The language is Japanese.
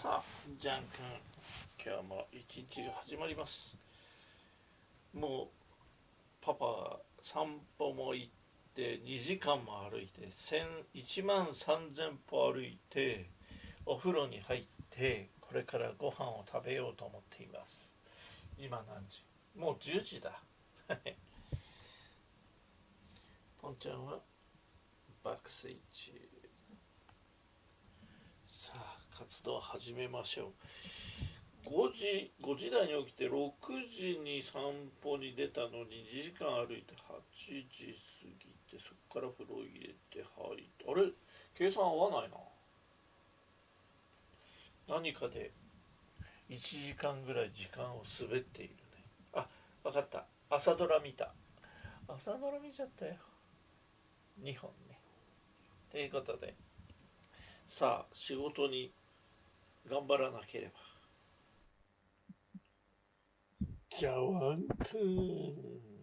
さあジャン君今日も一日が始まります。もうパパが散歩も行って2時間も歩いて1万3000歩歩いてお風呂に入ってこれからご飯を食べようと思っています。今何時？もう10時だ。ポンちゃんは爆睡中。さあ活動始めましょう。5時5時台に起きて6時に散歩に出たのに2時間歩いて8時過ぎてそこから風呂入れて入って。あれ？計算合わないな。何かで1時間ぐらい時間を滑っているね。あ分かった。朝ドラ見た。朝ドラ見ちゃったよ。2本ね。ということで。さあ仕事に頑張らなければ。じゃあワンくん